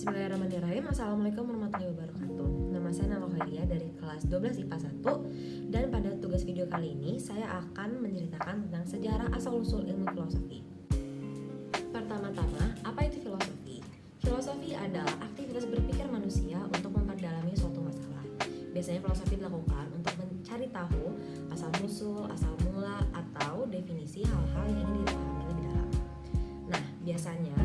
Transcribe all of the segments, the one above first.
Bismillahirrahmanirrahim. Assalamualaikum warahmatullahi wabarakatuh. Nama saya Khairia dari kelas 12 IPA 1 Dan pada tugas video kali ini Saya akan menceritakan tentang sejarah asal-usul ilmu filosofi. Pertama-tama, apa itu filosofi? Filosofi adalah aktivitas berpikir manusia untuk memperdalami suatu masalah. Biasanya filosofi dilakukan untuk mencari tahu asal-usul, asal mula, atau definisi hal-hal yang ingin dipahami lebih dalam. Nah, biasanya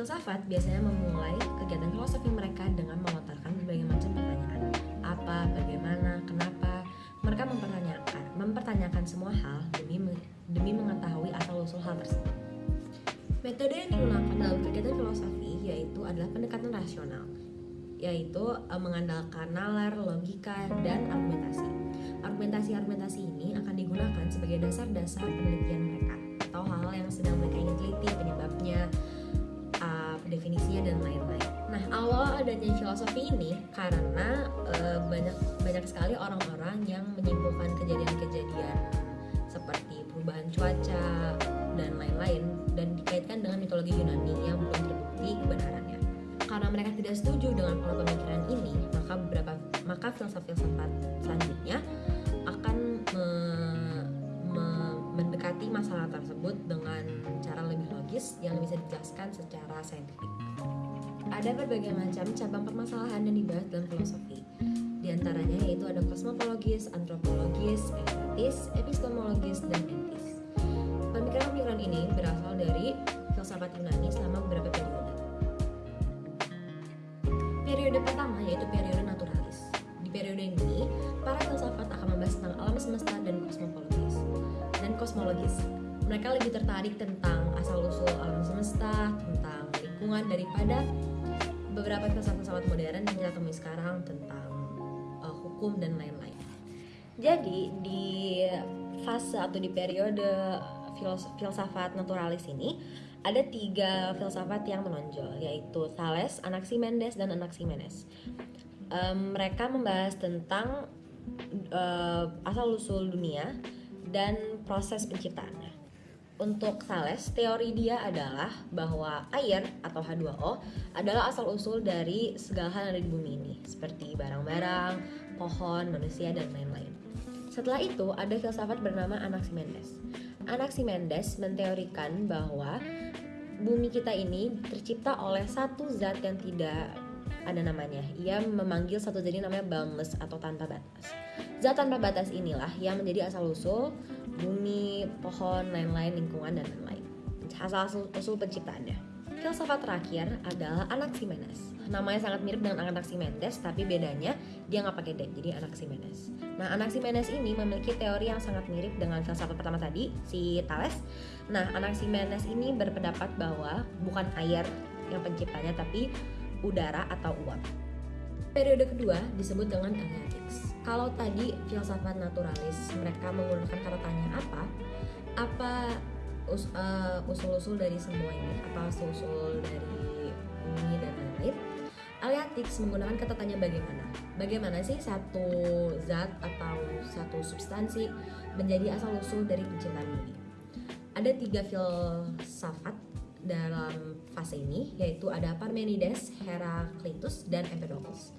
Filsafat biasanya memulai kegiatan filosofi mereka dengan melontarkan berbagai macam pertanyaan. Apa, bagaimana, kenapa? Mereka mempertanyakan, mempertanyakan semua hal demi demi mengetahui asal-usul hal tersebut. Metode yang digunakan dalam kegiatan filosofi yaitu adalah pendekatan rasional yaitu uh, mengandalkan nalar, logika, dan argumentasi. Argumentasi-argumentasi ini akan digunakan sebagai dasar-dasar penelitian mereka atau hal-hal yang sedang mereka ingin teliti, penyebabnya, definisinya dan lain-lain. Nah, awal adanya filosofi ini karena uh, banyak banyak sekali orang-orang yang menyimpulkan kejadian-kejadian seperti perubahan cuaca dan lain-lain dan dikaitkan dengan mitologi Yunani yang belum terbukti kebenarannya karena mereka tidak setuju dengan pola pemikiran bisa dijelaskan secara saintifik. Ada berbagai macam cabang permasalahan yang dibahas dalam filosofi. Di antaranya yaitu ada kosmopologis, antropologis, estetis, epistemologis, dan etis. Pemikiran-pemikiran ini berasal dari filsafat Yunani selama Mereka lebih tertarik tentang asal-usul alam semesta, tentang lingkungan daripada beberapa filsafat-filsafat modern yang kita temui sekarang tentang uh, hukum dan lain-lain. Jadi di fase atau di periode filsafat naturalis ini ada tiga filsafat yang menonjol yaitu Thales, Anaximenes, dan Anaximenes. Um, mereka membahas tentang uh, asal usul dunia dan proses penciptaannya. Untuk Thales, teori dia adalah bahwa air atau H2O adalah asal usul dari segala hal yang ada di bumi ini, seperti barang-barang, pohon, manusia, dan lain-lain. Setelah itu, ada filsafat bernama Anaximenes. Anaximenes menteorikan bahwa bumi kita ini tercipta oleh satu zat yang tidak ada namanya. Ia memanggil satu zat namanya boundless atau tanpa batas. Zat tanpa batas inilah yang menjadi asal usul bumi, pohon, lain-lain, lingkungan dan lain-lain. Asal usul penciptaannya. Filsafat terakhir adalah Anaximenes. Namanya sangat mirip dengan Anaximenes, tapi bedanya dia nggak pakai D, jadi Anaximenes. Nah, Anaximenes ini memiliki teori yang sangat mirip dengan filsafat pertama tadi, si Thales. Nah, Anaximenes ini berpendapat bahwa bukan air yang penciptanya, tapi udara atau uap. Periode kedua disebut dengan Eleatics. Kalau tadi filsafat naturalis mereka menggunakan kata tanya apa, apa us, uh, usul-usul dari semua ini, apa usul-usul dari bumi dan lain-lain. Eleatics menggunakan kata tanya bagaimana. Bagaimana sih satu zat atau satu substansi menjadi asal-usul dari penciptaan bumi? Ada tiga filsafat dalam fase ini, yaitu ada Parmenides, Heraclitus, dan Empedocles.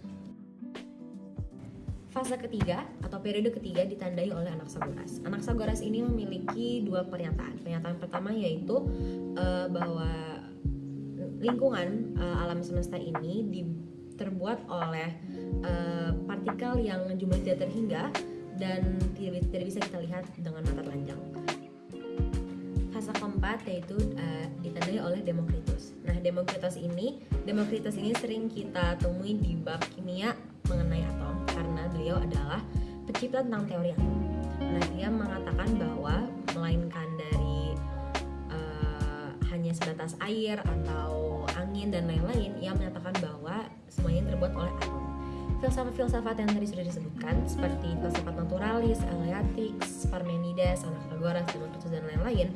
Fase ketiga atau periode ketiga ditandai oleh Anaxagoras. Anaxagoras ini memiliki dua pernyataan. Pernyataan pertama yaitu uh, bahwa lingkungan uh, alam semesta ini di, terbuat oleh uh, partikel yang jumlahnya tidak terhingga dan tidak, tidak bisa kita lihat dengan mata telanjang. Fase keempat yaitu uh, ditandai oleh Demokritus. Nah, Demokritus ini, Demokritus ini sering kita temui di bab kimia mengenai atom karena beliau adalah pencipta tentang teori atom. Nah, dia mengatakan bahwa melainkan dari uh, hanya sebatas air atau angin dan lain-lain, ia menyatakan bahwa semuanya terbuat oleh atom. Filsafat-filsafat yang tadi sudah disebutkan seperti filsafat naturalis, Eleatics, Parmenides, Anaxagoras, Demokritus dan lain-lain,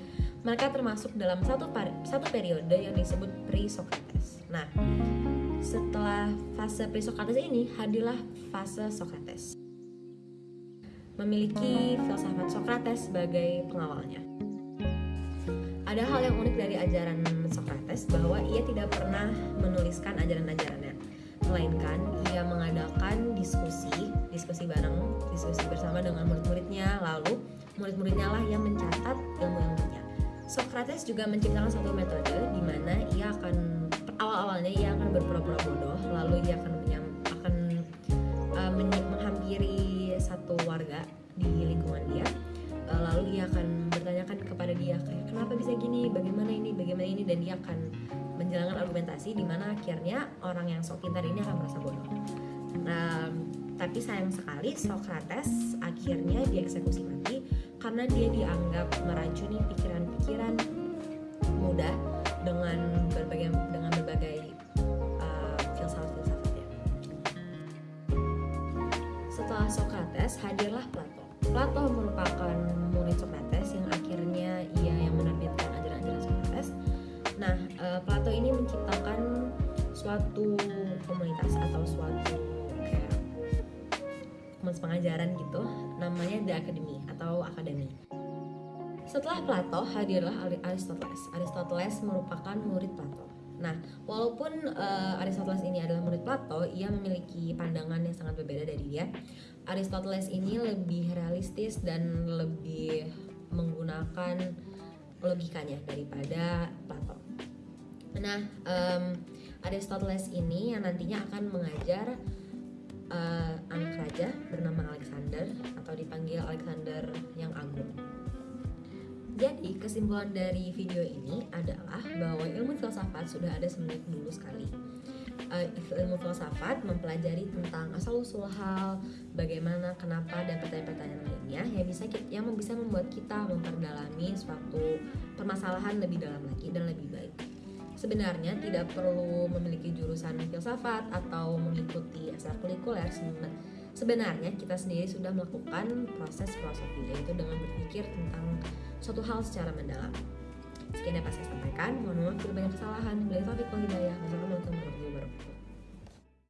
mereka termasuk dalam satu satu periode yang disebut pre-Socrates. Nah, setelah fase pre-Socrates ini hadirlah fase Socrates. memiliki filsafat Socrates sebagai pengawalnya. Ada hal yang unik dari ajaran Socrates bahwa ia tidak pernah menuliskan ajaran-ajarannya, melainkan ia mengadakan diskusi, diskusi bareng, diskusi bersama dengan murid-muridnya, lalu murid-muridnya lah yang mencatat ilmu-ilmunya. Socrates juga menciptakan satu metode di mana ia akan awal-awalnya ia akan berpura-pura bodoh, lalu ia akan akan uh, menghampiri satu warga di lingkungan dia. Uh, lalu ia akan bertanyakan kepada dia kenapa bisa gini? Bagaimana ini? Bagaimana ini? Dan dia akan menjalankan argumentasi di mana akhirnya orang yang sok pintar ini akan merasa bodoh. Nah, tapi sayang sekali Socrates akhirnya dieksekusi mati karena dia dianggap meracuni pikiran-pikiran muda dengan berbagai dengan berbagai uh, filsafat-filsafatnya. Setelah Socrates hadirlah Plato. Plato merupakan Academy atau akademi. Setelah Plato hadirlah Aristoteles. Aristoteles merupakan murid Plato. Nah, walaupun uh, Aristoteles ini adalah murid Plato, ia memiliki pandangan yang sangat berbeda dari dia. Aristoteles ini lebih realistis dan lebih menggunakan logikanya daripada Plato. Nah, um, Aristoteles ini yang nantinya akan mengajar uh, anak raja bernama Alexander atau dipanggil Alexander yang Agung. Jadi kesimpulan dari video ini adalah bahwa ilmu filsafat sudah ada semenjak dulu sekali uh, ilmu filsafat mempelajari tentang asal usul hal, bagaimana, kenapa dan pertanyaan-pertanyaan lainnya yang bisa kita, yang bisa membuat kita memperdalami suatu permasalahan lebih dalam lagi dan lebih baik. Sebenarnya tidak perlu memiliki jurusan filsafat atau mengikuti ekstrakurikuler. Sebenarnya kita sendiri sudah melakukan proses filosofi yaitu dengan berpikir tentang suatu hal secara mendalam. Sekian dapat saya sampaikan. Mohon maaf bila banyak kesalahan. Bila taufiq wal hidayah. Wassalamualaikum warahmatullahi.